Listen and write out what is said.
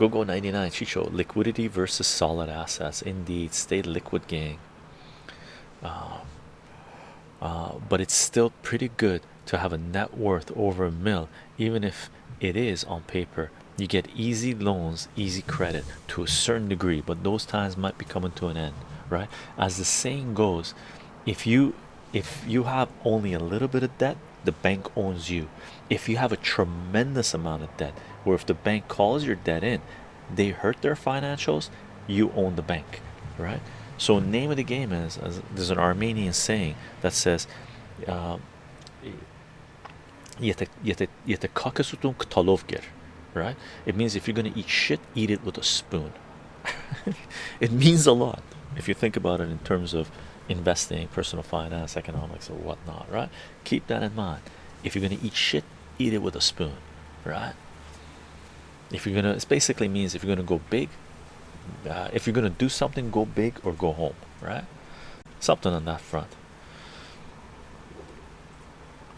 Go go 99 Chicho liquidity versus solid assets. Indeed, stay liquid, gang. Uh, uh, but it's still pretty good to have a net worth over a mil, even if it is on paper. You get easy loans, easy credit to a certain degree, but those times might be coming to an end, right? As the saying goes, if you if you have only a little bit of debt, the bank owns you. If you have a tremendous amount of debt, or if the bank calls your debt in, they hurt their financials, you own the bank, right? So, name of the game is there's an Armenian saying that says, uh, right? It means if you're gonna eat shit, eat it with a spoon. it means a lot if you think about it in terms of investing, personal finance, economics, or whatnot, right? Keep that in mind. If you're gonna eat shit, eat it with a spoon, right? If you're gonna, it basically means if you're gonna go big, uh, if you're gonna do something, go big or go home, right? Something on that front.